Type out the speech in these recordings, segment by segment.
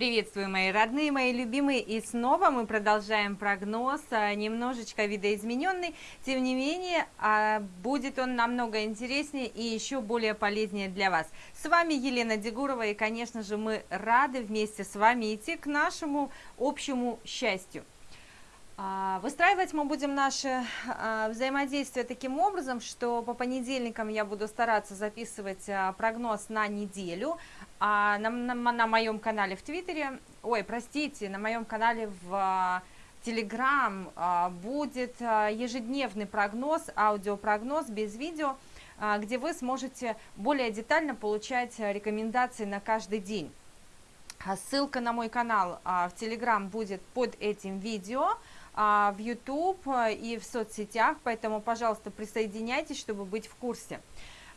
Приветствую, мои родные, мои любимые, и снова мы продолжаем прогноз, а, немножечко видоизмененный, тем не менее, а, будет он намного интереснее и еще более полезнее для вас. С вами Елена Дегурова, и, конечно же, мы рады вместе с вами идти к нашему общему счастью. А, выстраивать мы будем наше взаимодействие таким образом, что по понедельникам я буду стараться записывать прогноз на неделю, а на, на, на моем канале в Твиттере, ой, простите, на моем канале в Телеграм а, будет а, ежедневный прогноз, аудиопрогноз без видео, а, где вы сможете более детально получать рекомендации на каждый день. Ссылка на мой канал в Телеграм будет под этим видео, в YouTube и в соцсетях, поэтому, пожалуйста, присоединяйтесь, чтобы быть в курсе.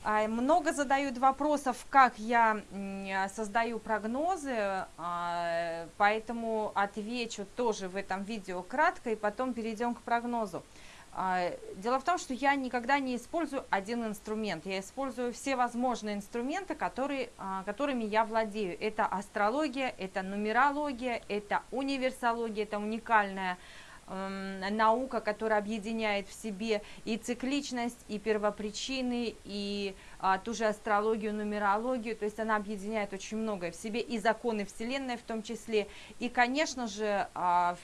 А, много задают вопросов, как я создаю прогнозы, а, поэтому отвечу тоже в этом видео кратко и потом перейдем к прогнозу. А, дело в том, что я никогда не использую один инструмент, я использую все возможные инструменты, которые, которыми я владею. Это астрология, это нумерология, это универсология, это уникальная наука, которая объединяет в себе и цикличность, и первопричины, и а, ту же астрологию, нумерологию, то есть она объединяет очень многое в себе, и законы Вселенной в том числе, и, конечно же, а,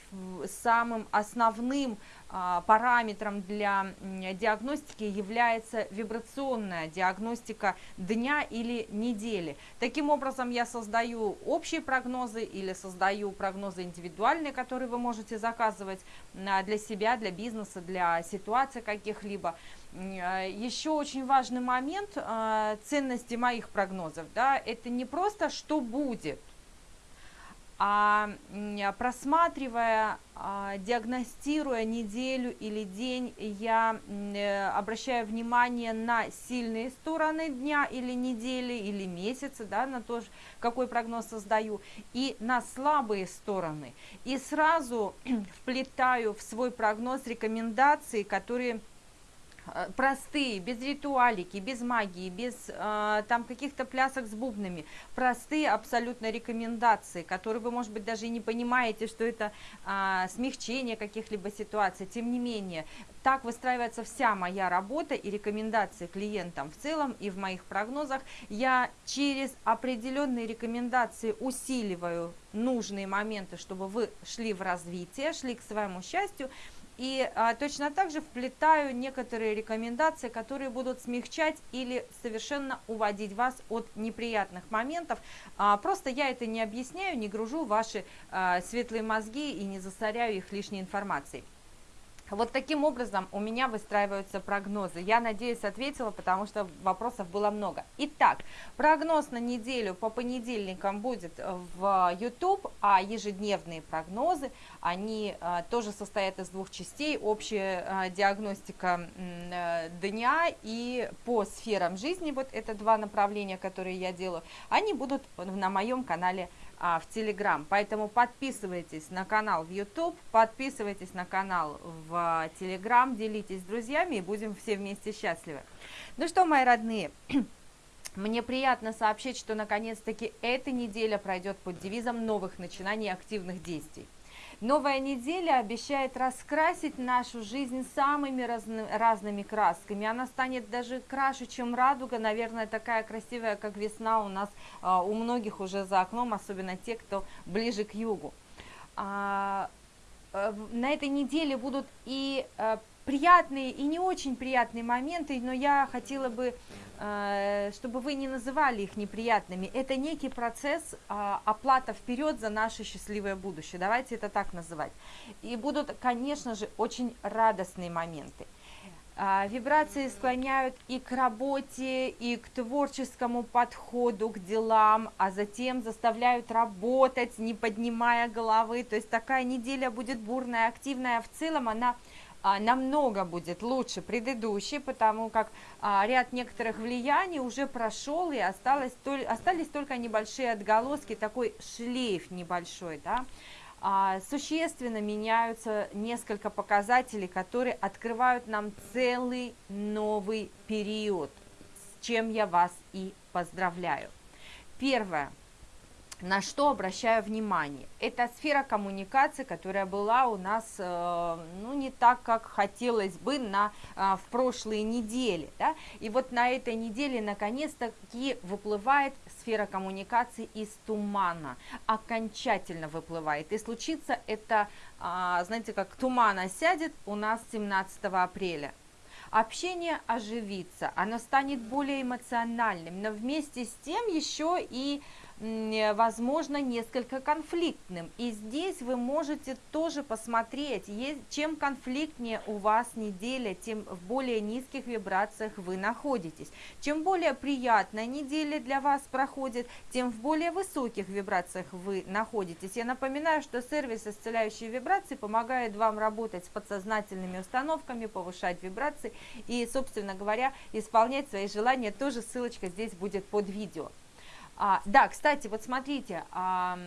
самым основным параметром для диагностики является вибрационная диагностика дня или недели. Таким образом, я создаю общие прогнозы или создаю прогнозы индивидуальные, которые вы можете заказывать а, для себя, для бизнеса, для ситуаций каких-либо. А, Еще очень важный момент ценности моих прогнозов, да, это не просто что будет, а просматривая, а, диагностируя неделю или день, я э, обращаю внимание на сильные стороны дня или недели, или месяца, да, на то, какой прогноз создаю, и на слабые стороны. И сразу вплетаю в свой прогноз рекомендации, которые простые, без ритуалики, без магии, без э, там каких-то плясок с бубнами, простые абсолютно рекомендации, которые вы, может быть, даже и не понимаете, что это э, смягчение каких-либо ситуаций, тем не менее, так выстраивается вся моя работа и рекомендации клиентам в целом и в моих прогнозах. Я через определенные рекомендации усиливаю нужные моменты, чтобы вы шли в развитие, шли к своему счастью, и а, точно так же вплетаю некоторые рекомендации, которые будут смягчать или совершенно уводить вас от неприятных моментов. А, просто я это не объясняю, не гружу ваши а, светлые мозги и не засоряю их лишней информацией. Вот таким образом у меня выстраиваются прогнозы. Я надеюсь, ответила, потому что вопросов было много. Итак, прогноз на неделю по понедельникам будет в YouTube, а ежедневные прогнозы, они а, тоже состоят из двух частей. Общая а, диагностика дня и по сферам жизни, вот это два направления, которые я делаю, они будут на моем канале а, в Телеграм. Поэтому подписывайтесь на канал в YouTube, подписывайтесь на канал в Телеграм, делитесь с друзьями и будем все вместе счастливы. Ну что, мои родные, мне приятно сообщить, что наконец-таки эта неделя пройдет под девизом новых начинаний активных действий. Новая неделя обещает раскрасить нашу жизнь самыми разны, разными красками. Она станет даже краше, чем радуга, наверное, такая красивая, как весна у нас, а, у многих уже за окном, особенно те, кто ближе к югу. А, э, на этой неделе будут и э, приятные и не очень приятные моменты, но я хотела бы, э, чтобы вы не называли их неприятными. Это некий процесс а, оплата вперед за наше счастливое будущее. Давайте это так называть. И будут, конечно же, очень радостные моменты. А, вибрации склоняют и к работе, и к творческому подходу, к делам, а затем заставляют работать, не поднимая головы. То есть такая неделя будет бурная, активная. А в целом она намного будет лучше предыдущей, потому как а, ряд некоторых влияний уже прошел и осталось, остались только небольшие отголоски, такой шлейф небольшой, да. А, существенно меняются несколько показателей, которые открывают нам целый новый период, с чем я вас и поздравляю. Первое. На что обращаю внимание? Это сфера коммуникации, которая была у нас, э, ну, не так, как хотелось бы на, э, в прошлые недели, да, и вот на этой неделе наконец-таки выплывает сфера коммуникации из тумана, окончательно выплывает, и случится это, а, знаете, как туман осядет у нас 17 апреля. Общение оживится, оно станет более эмоциональным, но вместе с тем еще и возможно, несколько конфликтным. И здесь вы можете тоже посмотреть, чем конфликтнее у вас неделя, тем в более низких вибрациях вы находитесь. Чем более приятная неделя для вас проходит, тем в более высоких вибрациях вы находитесь. Я напоминаю, что сервис исцеляющие вибрации помогает вам работать с подсознательными установками, повышать вибрации и, собственно говоря, исполнять свои желания. Тоже ссылочка здесь будет под видео. А, да, кстати, вот смотрите, а,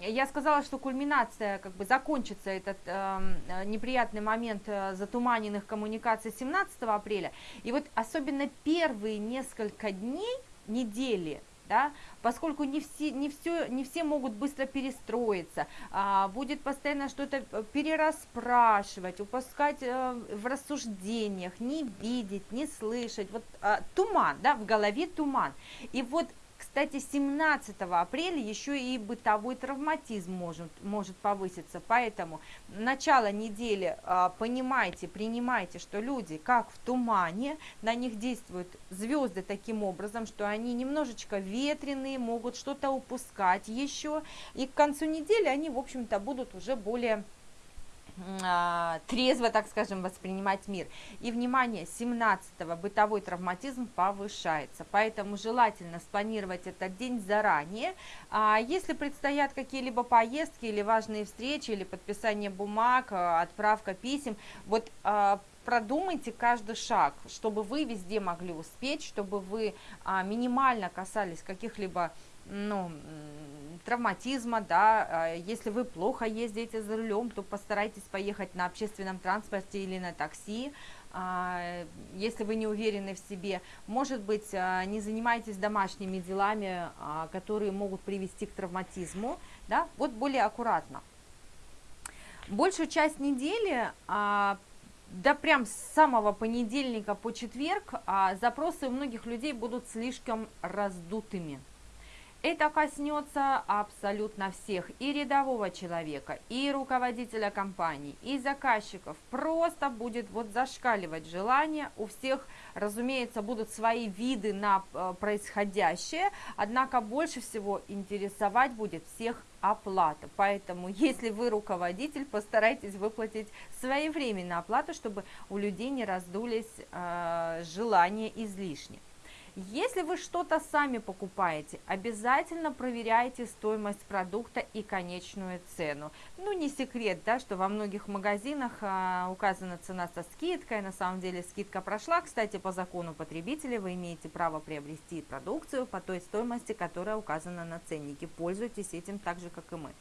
я сказала, что кульминация, как бы закончится этот э, неприятный момент э, затуманенных коммуникаций 17 апреля. И вот особенно первые несколько дней, недели, да, поскольку не все, не, все, не все могут быстро перестроиться, а, будет постоянно что-то э, перерасспрашивать, упускать а, в рассуждениях, не видеть, не слышать, вот а, туман, да, в голове туман. И вот кстати, 17 апреля еще и бытовой травматизм может, может повыситься, поэтому начало недели а, понимайте, принимайте, что люди как в тумане, на них действуют звезды таким образом, что они немножечко ветреные, могут что-то упускать еще, и к концу недели они, в общем-то, будут уже более трезво, так скажем, воспринимать мир. И, внимание, 17-го бытовой травматизм повышается, поэтому желательно спланировать этот день заранее. А если предстоят какие-либо поездки или важные встречи, или подписание бумаг, а, отправка писем, вот а, продумайте каждый шаг, чтобы вы везде могли успеть, чтобы вы минимально касались каких-либо ну, травматизма, да, а, если вы плохо ездите за рулем, то постарайтесь поехать на общественном транспорте или на такси, а, если вы не уверены в себе, может быть, а, не занимайтесь домашними делами, которые могут привести к травматизму, да, вот более аккуратно. Большую часть недели да прям с самого понедельника по четверг запросы у многих людей будут слишком раздутыми. Это коснется абсолютно всех, и рядового человека, и руководителя компании, и заказчиков. Просто будет вот зашкаливать желание. У всех, разумеется, будут свои виды на э, происходящее, однако больше всего интересовать будет всех оплата. Поэтому, если вы руководитель, постарайтесь выплатить своевременно оплату, чтобы у людей не раздулись э, желания излишне. Если вы что-то сами покупаете, обязательно проверяйте стоимость продукта и конечную цену. Ну, не секрет, да, что во многих магазинах а, указана цена со скидкой, на самом деле скидка прошла. Кстати, по закону потребителя вы имеете право приобрести продукцию по той стоимости, которая указана на ценнике. Пользуйтесь этим так же, как и мы.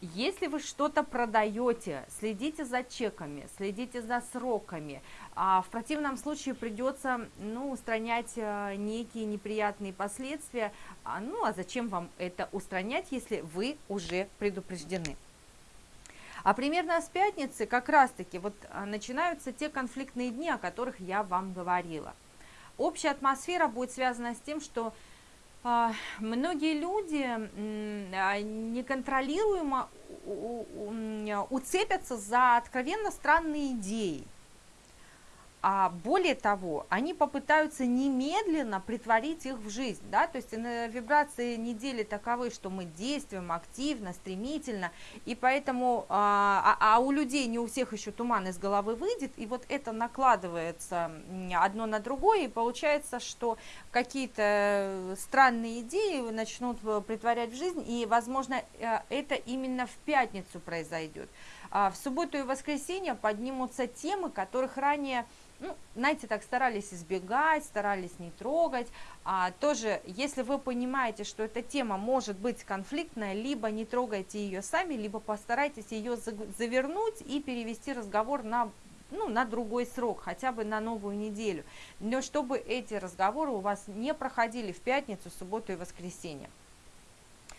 Если вы что-то продаете, следите за чеками, следите за сроками. А в противном случае придется ну, устранять а, некие неприятные последствия. А, ну а зачем вам это устранять, если вы уже предупреждены? А примерно с пятницы как раз-таки вот а, начинаются те конфликтные дни, о которых я вам говорила. Общая атмосфера будет связана с тем, что многие люди а, неконтролируемо уцепятся за откровенно странные идеи. А более того, они попытаются немедленно притворить их в жизнь, да, то есть вибрации недели таковы, что мы действуем активно, стремительно, и поэтому, а, а, а у людей не у всех еще туман из головы выйдет, и вот это накладывается одно на другое, и получается, что какие-то странные идеи начнут э, притворять в жизнь, и, возможно, э, это именно в пятницу произойдет. А в субботу и воскресенье поднимутся темы, которых ранее ну, знаете, так старались избегать, старались не трогать. А, тоже, если вы понимаете, что эта тема может быть конфликтная, либо не трогайте ее сами, либо постарайтесь ее завернуть и перевести разговор на ну, на другой срок, хотя бы на новую неделю. Но чтобы эти разговоры у вас не проходили в пятницу, субботу и воскресенье.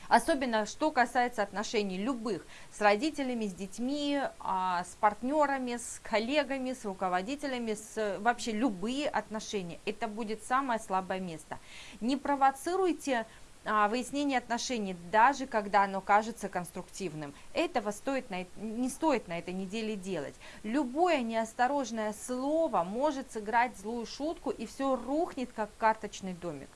Особенно, что касается отношений любых, с родителями, с детьми, а, с партнерами, с коллегами, с руководителями, с вообще любые отношения. Это будет самое слабое место. Не провоцируйте а, выяснение отношений, даже когда оно кажется конструктивным. Этого стоит на, не стоит на этой неделе делать. Любое неосторожное слово может сыграть злую шутку, и все рухнет, как карточный домик.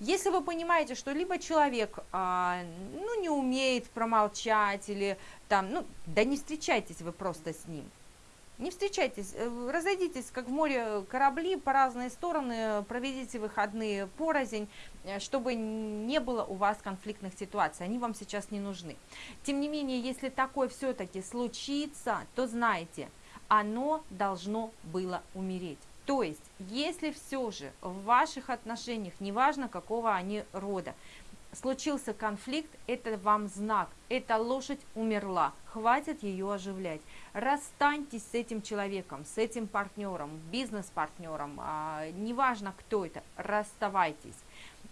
Если вы понимаете, что либо человек а, ну, не умеет промолчать, или там, ну, да не встречайтесь вы просто с ним. Не встречайтесь, э, разойдитесь, как в море корабли, по разные стороны, проведите выходные порознь, э, чтобы не было у вас конфликтных ситуаций, они вам сейчас не нужны. Тем не менее, если такое все-таки случится, то знайте, оно должно было умереть. То есть, если все же в ваших отношениях, неважно какого они рода, случился конфликт, это вам знак, эта лошадь умерла, хватит ее оживлять. Расстаньтесь с этим человеком, с этим партнером, бизнес-партнером, а, неважно кто это, расставайтесь.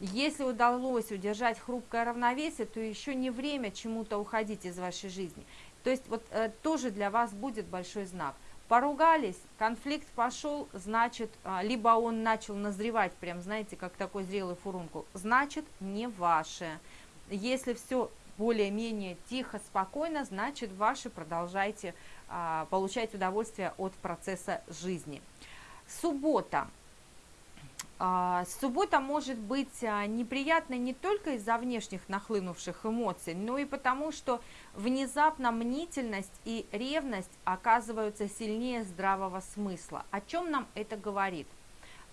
Если удалось удержать хрупкое равновесие, то еще не время чему-то уходить из вашей жизни. То есть вот э, тоже для вас будет большой знак – Поругались, конфликт пошел, значит, а, либо он начал назревать, прям, знаете, как такой зрелый фурункул, значит, не ваше. Если все более-менее тихо, спокойно, значит, ваши продолжайте а, получать удовольствие от процесса жизни. Суббота. А, суббота может быть а, неприятной не только из-за внешних нахлынувших эмоций, но и потому, что внезапно мнительность и ревность оказываются сильнее здравого смысла. О чем нам это говорит?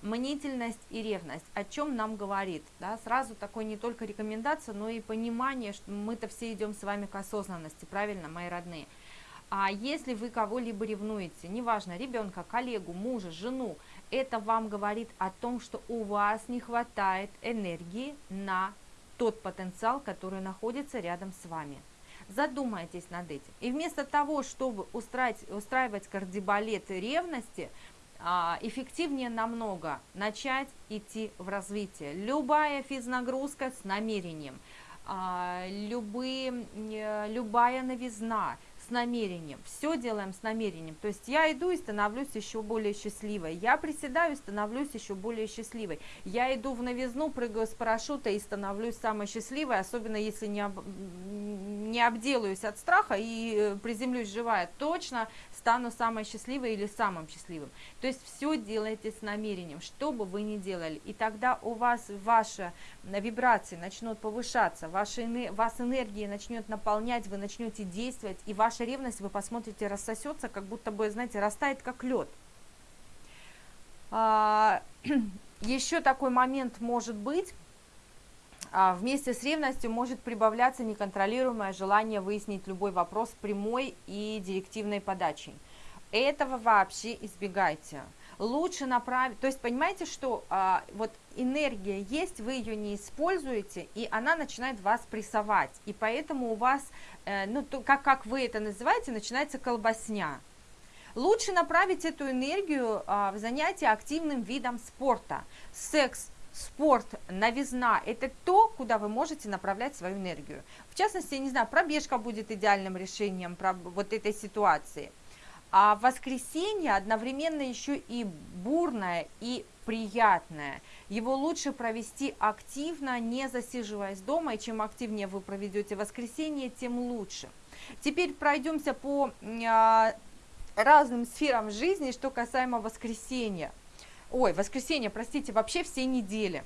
Мнительность и ревность, о чем нам говорит? Да? Сразу такой не только рекомендация, но и понимание, что мы-то все идем с вами к осознанности, правильно, мои родные? А если вы кого-либо ревнуете, неважно, ребенка, коллегу, мужа, жену, это вам говорит о том, что у вас не хватает энергии на тот потенциал, который находится рядом с вами. Задумайтесь над этим. И вместо того, чтобы устраивать, устраивать кардибалет ревности, а, эффективнее намного начать идти в развитие. Любая физнагрузка с намерением, а, любые, э, любая новизна, с намерением, все делаем с намерением. То есть я иду и становлюсь еще более счастливой, я приседаю и становлюсь еще более счастливой, я иду в новизну, прыгаю с парашюта и становлюсь самой счастливой, особенно если не, об, не обделаюсь от страха и э, приземлюсь живая, точно стану самой счастливой или самым счастливым. То есть все делайте с намерением, что бы вы ни делали, и тогда у вас ваша вибрации начнут повышаться, ваша, вас энергия начнет наполнять, вы начнете действовать, и ваш ваша ревность, вы посмотрите, рассосется, как будто бы, знаете, растает как лед. А, еще такой момент может быть, вместе с ревностью может прибавляться неконтролируемое желание выяснить любой вопрос прямой и директивной подачей. Этого вообще избегайте лучше направить, то есть понимаете, что а, вот энергия есть, вы ее не используете, и она начинает вас прессовать, и поэтому у вас, э, ну, то, как, как вы это называете, начинается колбасня. Лучше направить эту энергию а, в занятие активным видом спорта. Секс, спорт, новизна – это то, куда вы можете направлять свою энергию. В частности, я не знаю, пробежка будет идеальным решением вот этой ситуации – а воскресенье одновременно еще и бурное и приятное. Его лучше провести активно, не засиживаясь дома, и чем активнее вы проведете воскресенье, тем лучше. Теперь пройдемся по а, разным сферам жизни, что касаемо воскресенья. Ой, воскресенье, простите, вообще все недели.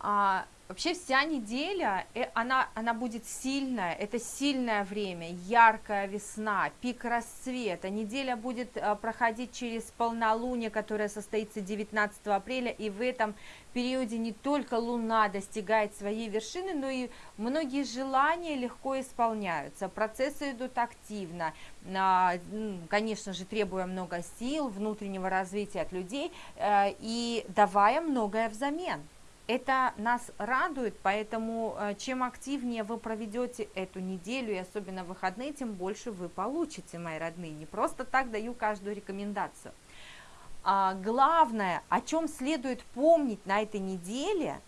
А, Вообще вся неделя, э, она, она будет сильная, это сильное время, яркая весна, пик расцвета. Неделя будет э, проходить через полнолуние, которое состоится 19 апреля, и в этом периоде не только Луна достигает своей вершины, но и многие желания легко исполняются, процессы идут активно, а, конечно же, требуя много сил, внутреннего развития от людей э, и давая многое взамен. Это нас радует, поэтому э, чем активнее вы проведете эту неделю, и особенно выходные, тем больше вы получите, мои родные. Не просто так даю каждую рекомендацию. А главное, о чем следует помнить на этой неделе,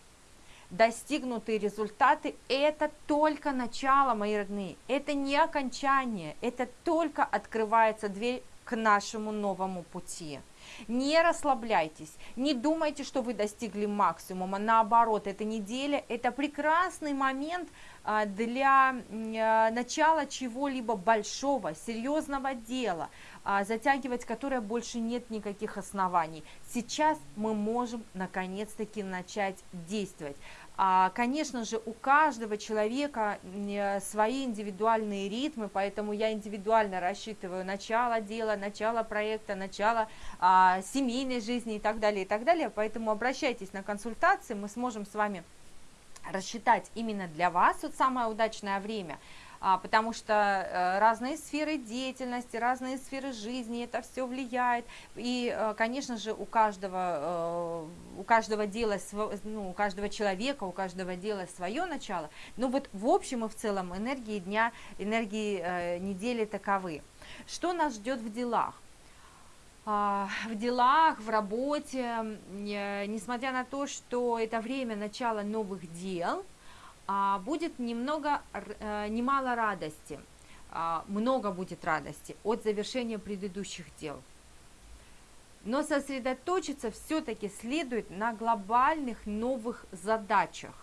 достигнутые результаты – это только начало, мои родные, это не окончание, это только открывается дверь к нашему новому пути. Не расслабляйтесь, не думайте, что вы достигли максимума, наоборот, эта неделя – это прекрасный момент а, для а, начала чего-либо большого, серьезного дела, а, затягивать которое больше нет никаких оснований. Сейчас мы можем наконец-таки начать действовать. А, конечно же, у каждого человека э, свои индивидуальные ритмы, поэтому я индивидуально рассчитываю начало дела, начало проекта, начало а, семейной жизни и так далее, и так далее. Поэтому обращайтесь на консультации, мы сможем с вами рассчитать именно для вас вот самое удачное время – потому что э, разные сферы деятельности, разные сферы жизни, это все влияет. И, э, конечно же, у каждого, э, у каждого дела, ну, у каждого человека, у каждого дела свое начало. Но вот в общем и в целом энергии дня, энергии недели таковы. Что нас ждет в делах? А, в делах, в работе, несмотря на то, что это время начала новых дел, а, будет немного, э, немало радости, а, много будет радости от завершения предыдущих дел. Но сосредоточиться все-таки следует на глобальных новых задачах.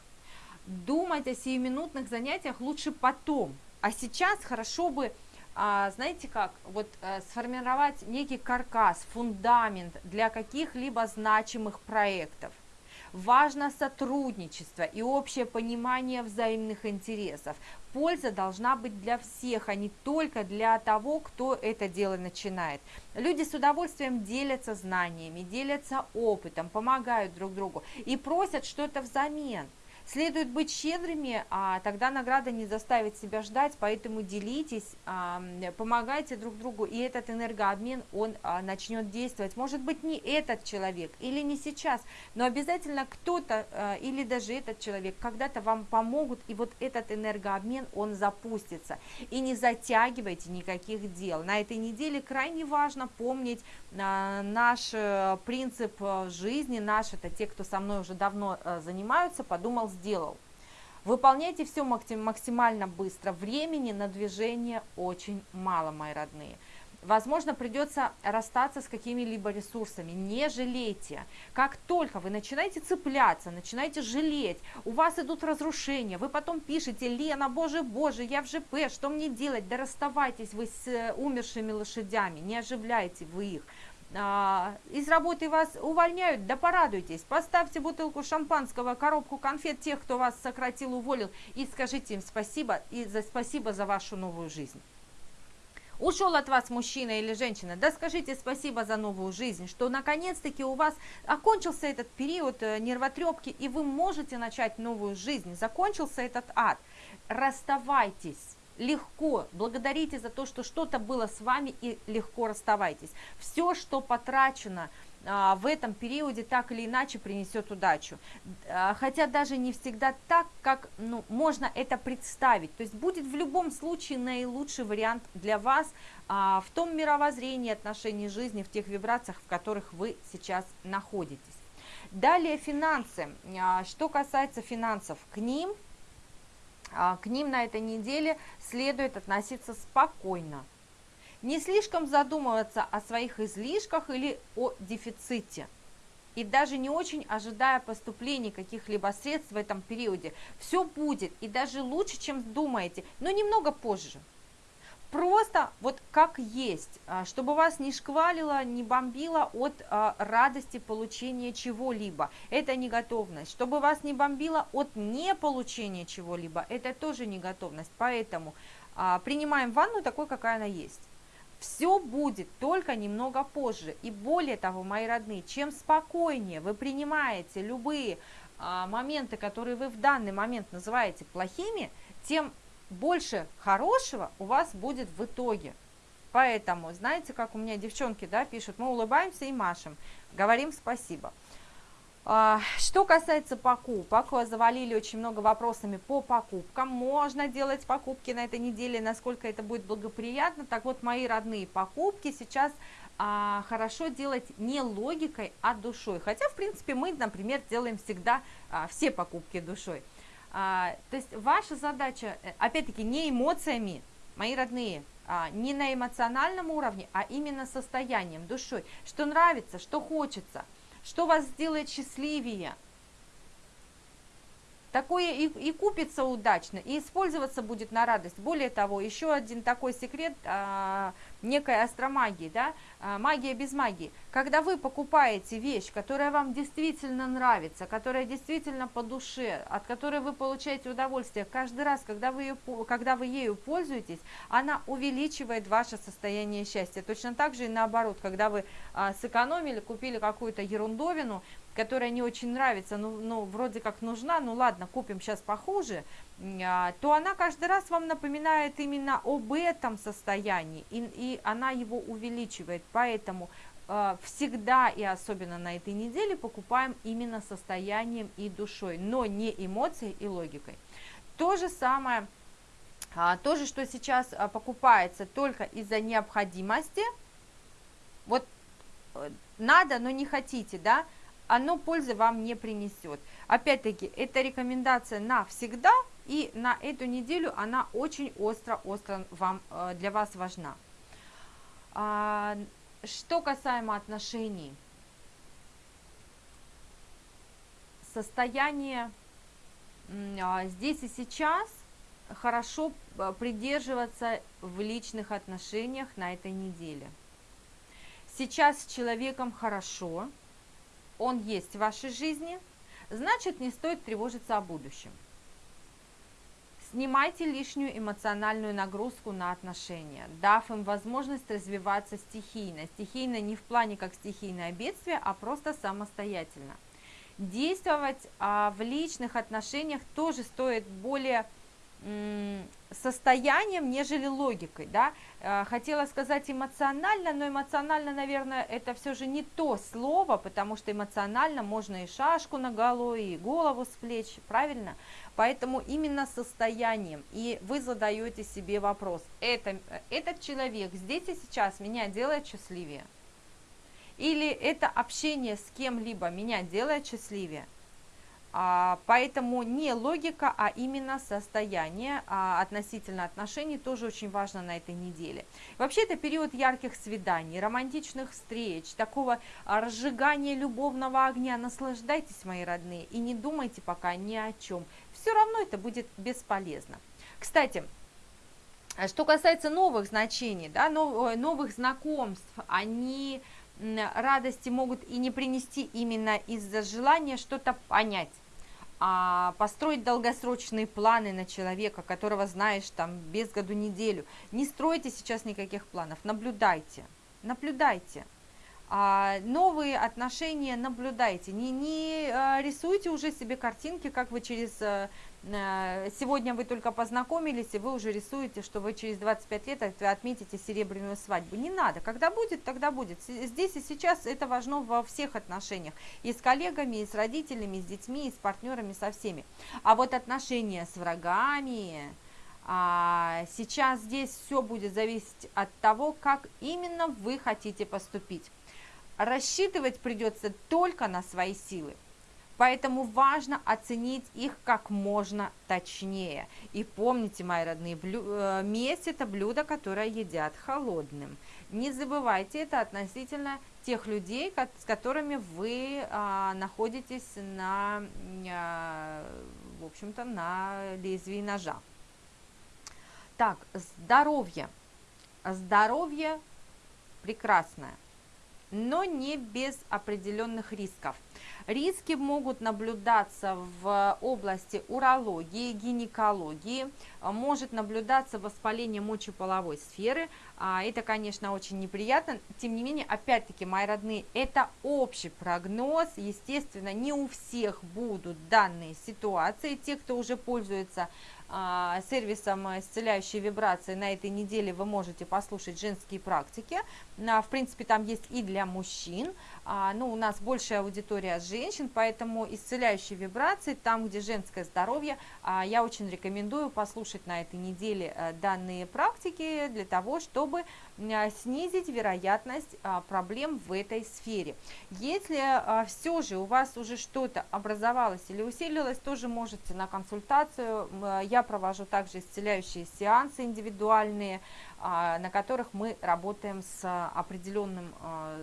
Думать о сиюминутных занятиях лучше потом, а сейчас хорошо бы а, знаете как, вот а, сформировать некий каркас, фундамент для каких-либо значимых проектов. Важно сотрудничество и общее понимание взаимных интересов. Польза должна быть для всех, а не только для того, кто это дело начинает. Люди с удовольствием делятся знаниями, делятся опытом, помогают друг другу и просят что-то взамен – Следует быть щедрыми, а тогда награда не заставит себя ждать, поэтому делитесь, помогайте друг другу, и этот энергообмен, он а, начнет действовать. Может быть, не этот человек или не сейчас, но обязательно кто-то а, или даже этот человек когда-то вам помогут, и вот этот энергообмен, он запустится. И не затягивайте никаких дел. На этой неделе крайне важно помнить а, наш э, принцип э, жизни, наш, это те, кто со мной уже давно э, занимаются, подумал, сделал. Выполняйте все максимально быстро. Времени на движение очень мало, мои родные. Возможно, придется расстаться с какими-либо ресурсами. Не жалейте. Как только вы начинаете цепляться, начинаете жалеть, у вас идут разрушения, вы потом пишете, Лена, боже, боже, я в ЖП, что мне делать? Да расставайтесь вы с э, умершими лошадями, не оживляйте вы их. А, из работы вас увольняют, да порадуйтесь, поставьте бутылку шампанского, коробку конфет тех, кто вас сократил, уволил, и скажите им спасибо, и за спасибо за вашу новую жизнь. Ушел от вас мужчина или женщина, да скажите спасибо за новую жизнь, что наконец-таки у вас окончился этот период э, нервотрепки, и вы можете начать новую жизнь, закончился этот ад. Расставайтесь легко, благодарите за то, что что-то было с вами и легко расставайтесь. Все, что потрачено а, в этом периоде, так или иначе принесет удачу. А, хотя даже не всегда так, как ну, можно это представить. То есть будет в любом случае наилучший вариант для вас а, в том мировоззрении отношений жизни, в тех вибрациях, в которых вы сейчас находитесь. Далее финансы. А, что касается финансов, к ним к ним на этой неделе следует относиться спокойно. Не слишком задумываться о своих излишках или о дефиците. И даже не очень ожидая поступления каких-либо средств в этом периоде. Все будет и даже лучше, чем думаете, но немного позже просто вот как есть, а, чтобы вас не шквалило, не бомбило от а, радости получения чего-либо. Это не готовность. Чтобы вас не бомбило от неполучения чего-либо, это тоже не готовность. Поэтому а, принимаем ванну такой, какая она есть. Все будет только немного позже. И более того, мои родные, чем спокойнее вы принимаете любые моменты, которые вы в данный момент называете плохими, тем больше хорошего у вас будет в итоге. Поэтому, знаете, как у меня девчонки да, пишут, мы улыбаемся и машем, говорим спасибо. А, что касается покупок, завалили очень много вопросами по покупкам. Можно делать покупки на этой неделе, насколько это будет благоприятно. Так вот, мои родные покупки сейчас а, хорошо делать не логикой, а душой. Хотя, в принципе, мы, например, делаем всегда а, все покупки душой. А, то есть ваша задача, э, опять-таки, не эмоциями, мои родные, а, не на эмоциональном уровне, а именно состоянием, душой. Что нравится, что хочется, что вас сделает счастливее – такое и, и купится удачно, и использоваться будет на радость. Более того, еще один такой секрет а, некой астромагии, да, а, магия без магии. Когда вы покупаете вещь, которая вам действительно нравится, которая действительно по душе, от которой вы получаете удовольствие, каждый раз, когда вы, ее, когда вы ею пользуетесь, она увеличивает ваше состояние счастья. Точно так же и наоборот, когда вы а, сэкономили, купили какую-то ерундовину, которая не очень нравится, ну, ну вроде как нужна, ну ладно, купим сейчас похуже, а, то она каждый раз вам напоминает именно об этом состоянии, и, и она его увеличивает, поэтому э, всегда и особенно на этой неделе покупаем именно состоянием и душой, но не эмоцией и логикой. То же самое, а, то же, что сейчас а, покупается только из-за необходимости, вот э, надо, но не хотите, да, оно пользы вам не принесет. Опять-таки, это рекомендация навсегда, и на эту неделю она очень остро-остро вам, э, для вас важна. А, что касаемо отношений, состояние а, здесь и сейчас хорошо э, придерживаться в личных отношениях на этой неделе. Сейчас с человеком хорошо, он есть в вашей жизни, значит не стоит тревожиться о будущем. Снимайте лишнюю эмоциональную нагрузку на отношения, дав им возможность развиваться стихийно. Стихийно не в плане как стихийное бедствие, а просто самостоятельно. Действовать а, в личных отношениях тоже стоит более состоянием, нежели логикой, да, э, хотела сказать эмоционально, но эмоционально, наверное, это все же не то слово, потому что эмоционально можно и шашку на голову, и голову с плеч, правильно? Поэтому именно состоянием, и вы задаете себе вопрос, это, этот человек здесь и сейчас меня делает счастливее? Или это общение с кем-либо меня делает счастливее? А, поэтому не логика, а именно состояние а, относительно отношений тоже очень важно на этой неделе. Вообще это период ярких свиданий, романтичных встреч, такого разжигания любовного огня. Наслаждайтесь, мои родные, и не думайте пока ни о чем. Все равно это будет бесполезно. Кстати, что касается новых значений, да, новых знакомств, они радости могут и не принести именно из-за желания что-то понять а, построить долгосрочные планы на человека, которого знаешь там без году неделю. Не стройте сейчас никаких планов, наблюдайте, наблюдайте. А, новые отношения наблюдайте, не, не а, рисуйте уже себе картинки, как вы через а, Э, сегодня вы только познакомились, и вы уже рисуете, что вы через 25 лет отметите серебряную свадьбу. Не надо, когда будет, тогда будет. Здесь и сейчас это важно во всех отношениях. И с коллегами, и с родителями, и с детьми, и с партнерами, со всеми. А вот отношения с врагами, а, сейчас здесь все будет зависеть от того, как именно вы хотите поступить. Рассчитывать придется только на свои силы. Поэтому важно оценить их как можно точнее. И помните, мои родные, блю... Э, месть – это блюдо, которое едят холодным. Не забывайте это относительно тех людей, с которыми вы а, находитесь на, а, в общем-то, на лезвии ножа. Так, здоровье. Здоровье прекрасное, но не без определенных рисков – Риски могут наблюдаться в области урологии, гинекологии, может наблюдаться воспаление мочеполовой сферы. А, это, конечно, очень неприятно. Тем не менее, опять-таки, мои родные, это общий прогноз. Естественно, не у всех будут данные ситуации. Те, кто уже пользуется сервисом исцеляющей вибрации на этой неделе вы можете послушать женские практики. В принципе, там есть и для мужчин. А, ну, у нас большая аудитория женщин, поэтому исцеляющие вибрации, там, где женское здоровье, а, я очень рекомендую послушать на этой неделе э, данные практики для того, чтобы снизить вероятность проблем в этой сфере. Если все же у вас уже что-то образовалось или усилилось, тоже можете на консультацию. Я провожу также исцеляющие сеансы индивидуальные, а, на которых мы работаем с, определенным, а,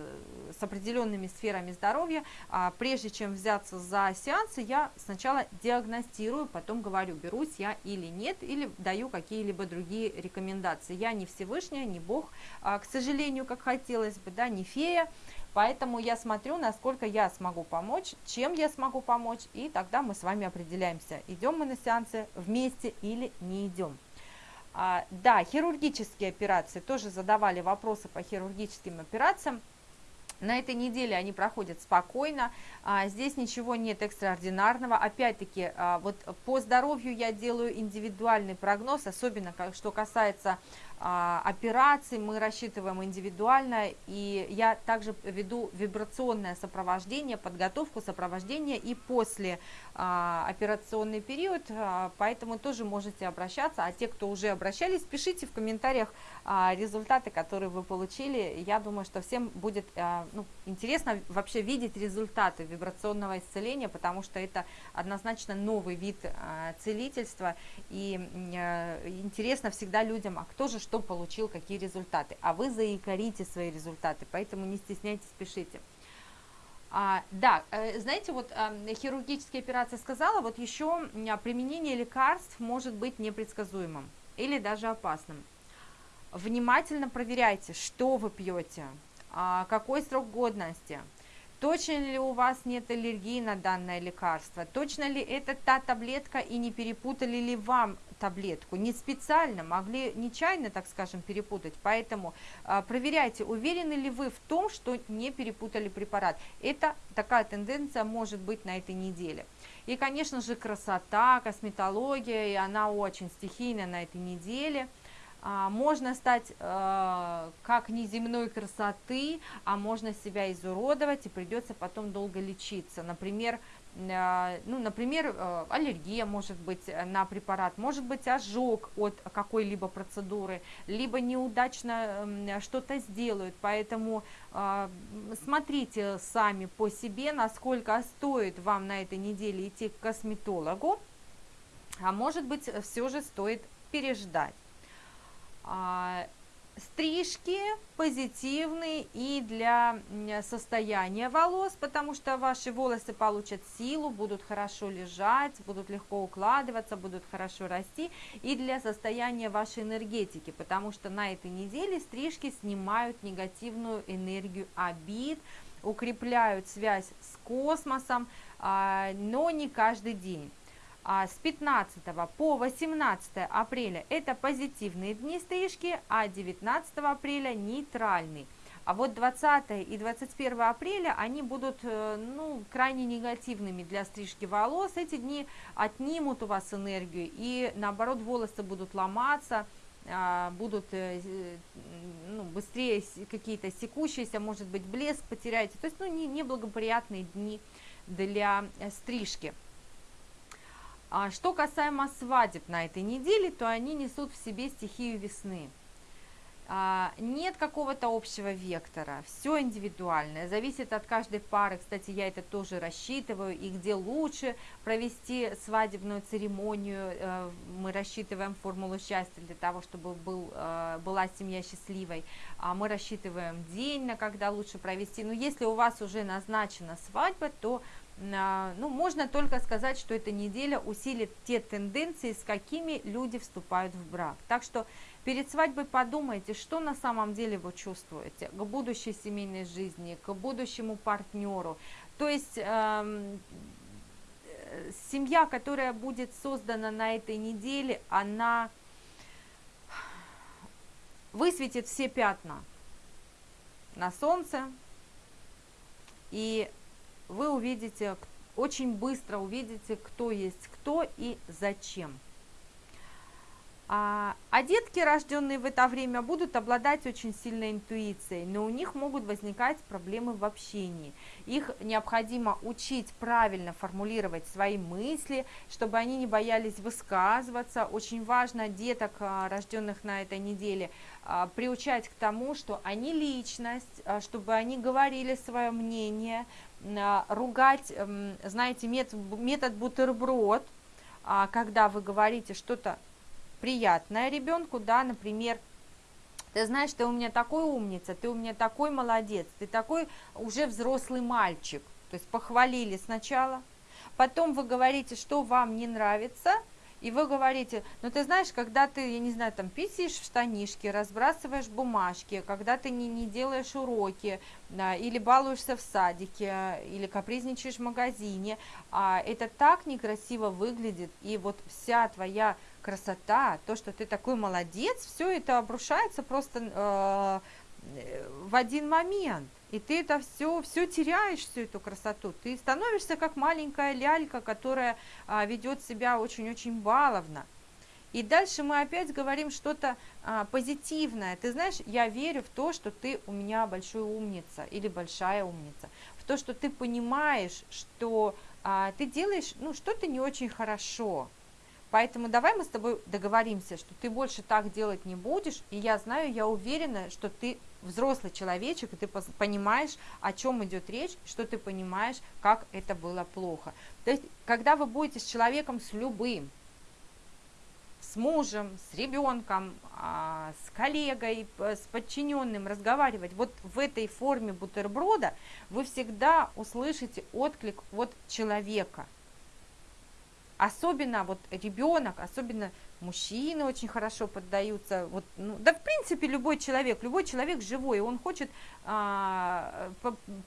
с определенными сферами здоровья. А, прежде чем взяться за сеансы, я сначала диагностирую, потом говорю, берусь я или нет, или даю какие-либо другие рекомендации. Я не Всевышняя, не Бог, к сожалению, как хотелось бы, да, не фея, Поэтому я смотрю, насколько я смогу помочь, чем я смогу помочь, и тогда мы с вами определяемся, идем мы на сеансы вместе или не идем. А, да, хирургические операции, тоже задавали вопросы по хирургическим операциям. На этой неделе они проходят спокойно, а, здесь ничего нет экстраординарного. Опять-таки, а, вот по здоровью я делаю индивидуальный прогноз, особенно что касается операций мы рассчитываем индивидуально, и я также веду вибрационное сопровождение, подготовку сопровождения и после а, операционный период, а, поэтому тоже можете обращаться, а те, кто уже обращались, пишите в комментариях результаты, которые вы получили, я думаю, что всем будет ну, интересно вообще видеть результаты вибрационного исцеления, потому что это однозначно новый вид целительства, и интересно всегда людям, а кто же что получил, какие результаты. А вы заикарите свои результаты, поэтому не стесняйтесь, пишите. А, да, э, знаете, вот а, хирургические операции сказала, вот еще применение лекарств может быть непредсказуемым или даже опасным. Внимательно проверяйте, что вы пьете, а, какой срок годности, точно ли у вас нет аллергии на данное лекарство, точно ли это та таблетка и не перепутали ли вам таблетку. Не специально, могли нечаянно, так скажем, перепутать. Поэтому э, проверяйте, уверены ли вы в том, что не перепутали препарат. Это такая тенденция может быть на этой неделе. И, конечно же, красота, косметология, и она очень стихийная на этой неделе. А, можно стать э, как неземной красоты, а можно себя изуродовать и придется потом долго лечиться. Например, ну, например, э, аллергия может быть на препарат, может быть ожог от какой-либо процедуры, либо неудачно что-то сделают, поэтому э, смотрите сами по себе, насколько стоит вам на этой неделе идти к косметологу, а может быть все же стоит переждать. Стрижки позитивные и для состояния волос, потому что ваши волосы получат силу, будут хорошо лежать, будут легко укладываться, будут хорошо расти, и для состояния вашей энергетики, потому что на этой неделе стрижки снимают негативную энергию обид, укрепляют связь с космосом, а, но не каждый день. А с 15 по 18 апреля это позитивные дни стрижки, а 19 апреля нейтральный. А вот 20 и 21 апреля они будут э, ну, крайне негативными для стрижки волос. Эти дни отнимут у вас энергию и наоборот волосы будут ломаться, а, будут э, ну, быстрее какие-то секущиеся, может быть блеск потеряете. То есть ну, неблагоприятные дни для э, стрижки. А что касаемо свадеб на этой неделе, то они несут в себе стихию весны. А, нет какого-то общего вектора, все индивидуальное, зависит от каждой пары, кстати, я это тоже рассчитываю, и где лучше провести свадебную церемонию, э, мы рассчитываем формулу счастья для того, чтобы был, э, была семья счастливой, а мы рассчитываем день, на когда лучше провести, но если у вас уже назначена свадьба, то ну, можно только сказать, что эта неделя усилит те тенденции, с какими люди вступают в брак. Так что перед свадьбой подумайте, что на самом деле вы чувствуете к будущей семейной жизни, к будущему партнеру. То есть э, семья, которая будет создана на этой неделе, она высветит все пятна на солнце и вы увидите, очень быстро увидите, кто есть кто и зачем. А, а детки, рожденные в это время, будут обладать очень сильной интуицией, но у них могут возникать проблемы в общении. Их необходимо учить правильно формулировать свои мысли, чтобы они не боялись высказываться. Очень важно деток, а, рожденных на этой неделе, а, приучать к тому, что они личность, чтобы они говорили свое мнение, ругать, знаете, метод, бутерброд, когда вы говорите что-то приятное ребенку, да, например, ты знаешь, ты у меня такой умница, ты у меня такой молодец, ты такой уже взрослый мальчик. То есть похвалили сначала, потом вы говорите, что вам не нравится, и вы говорите, ну ты знаешь, когда ты, я не знаю, там писаешь в штанишке, разбрасываешь бумажки, когда ты не, не делаешь уроки, да, или балуешься в садике, или капризничаешь в магазине, а, это так некрасиво выглядит, и вот вся твоя красота, то, что ты такой молодец, все это обрушается просто э, в один момент. И ты это все, все теряешь, всю эту красоту. Ты становишься как маленькая лялька, которая а, ведет себя очень-очень баловно. И дальше мы опять говорим что-то а, позитивное. Ты знаешь, я верю в то, что ты у меня большой умница или большая умница. В то, что ты понимаешь, что а, ты делаешь ну, что-то не очень хорошо. Поэтому давай мы с тобой договоримся, что ты больше так делать не будешь, и я знаю, я уверена, что ты взрослый человечек, и ты понимаешь, о чем идет речь, что ты понимаешь, как это было плохо. То есть, когда вы будете с человеком, с любым, с мужем, с ребенком, а, с коллегой, с подчиненным разговаривать вот в этой форме бутерброда, вы всегда услышите отклик от человека – Особенно вот ребенок, особенно мужчины очень хорошо поддаются. Вот, ну, да, в принципе, любой человек, любой человек живой, он хочет, а,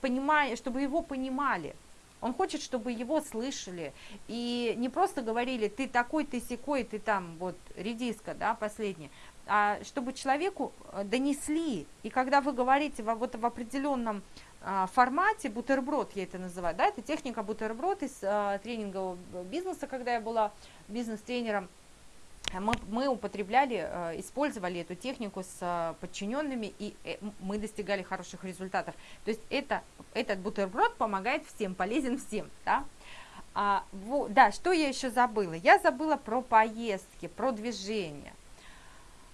понимая, чтобы его понимали. Он хочет, чтобы его слышали. И не просто говорили, ты такой, ты секой, ты там, вот, редиска, да, последняя. А чтобы человеку э, донесли. И когда вы говорите во, вот в определенном формате, бутерброд я это называю, да, это техника бутерброд из а, тренингового бизнеса, когда я была бизнес-тренером, мы, мы употребляли, а, использовали эту технику с подчиненными, и э, мы достигали хороших результатов. То есть это, этот бутерброд помогает всем, полезен всем, да. А, во, да, что я еще забыла? Я забыла про поездки, про движение а,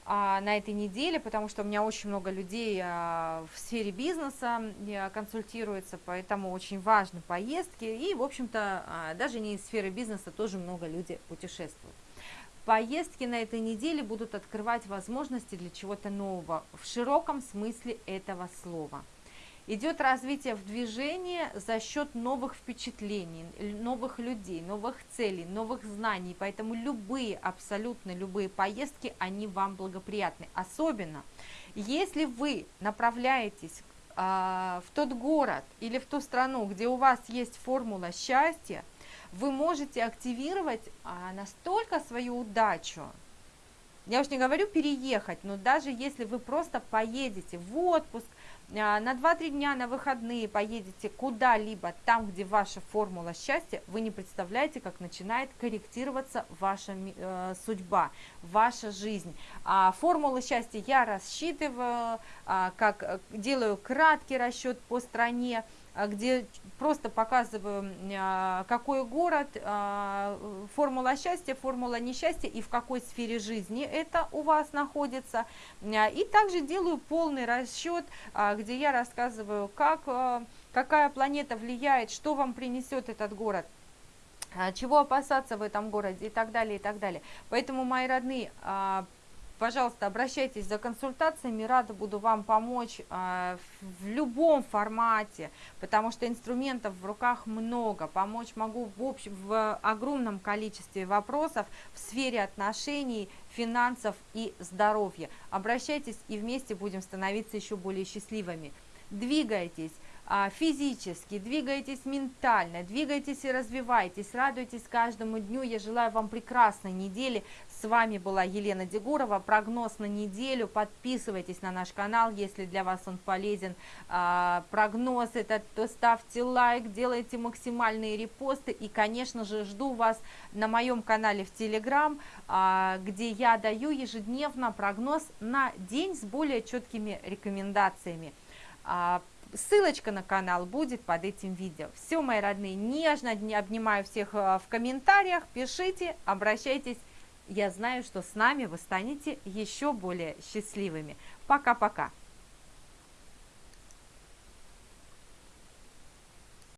на этой неделе, потому что у меня очень много людей а, в сфере бизнеса а, консультируется, поэтому очень важны поездки. И, в общем-то, а, даже не из сферы бизнеса тоже много людей путешествуют. Поездки на этой неделе будут открывать возможности для чего-то нового в широком смысле этого слова – Идет развитие в движении за счет новых впечатлений, новых людей, новых целей, новых знаний. Поэтому любые, абсолютно любые поездки, они вам благоприятны. Особенно, если вы направляетесь а, в тот город или в ту страну, где у вас есть формула счастья, вы можете активировать а, настолько свою удачу, я уж не говорю переехать, но даже если вы просто поедете в отпуск, на 2-3 дня на выходные поедете куда-либо, там, где ваша формула счастья, вы не представляете, как начинает корректироваться ваша э, судьба, ваша жизнь. А формулы счастья я рассчитываю, а, как э, делаю краткий расчет по стране, а, где просто показываю, а, какой город, а, формула счастья, формула несчастья и в какой сфере жизни это у вас находится. И также делаю полный расчет, где я рассказываю, как, какая планета влияет, что вам принесет этот город чего опасаться в этом городе и так далее, и так далее. Поэтому, мои родные, Пожалуйста, обращайтесь за консультациями, рада буду вам помочь э, в любом формате, потому что инструментов в руках много, помочь могу в, общем, в огромном количестве вопросов в сфере отношений, финансов и здоровья. Обращайтесь и вместе будем становиться еще более счастливыми. Двигайтесь, а, физически, двигайтесь ментально, двигайтесь и развивайтесь, радуйтесь каждому дню. Я желаю вам прекрасной недели. С вами была Елена Дегурова. Прогноз на неделю. Подписывайтесь на наш канал, если для вас он полезен. А, прогноз этот, то ставьте лайк, делайте максимальные репосты. И, конечно же, жду вас на моем канале в Телеграм, а, где я даю ежедневно прогноз на день с более четкими рекомендациями. А, ссылочка на канал будет под этим видео. Все, мои родные, нежно обнимаю всех в комментариях, пишите, обращайтесь я знаю, что с нами вы станете еще более счастливыми. Пока-пока.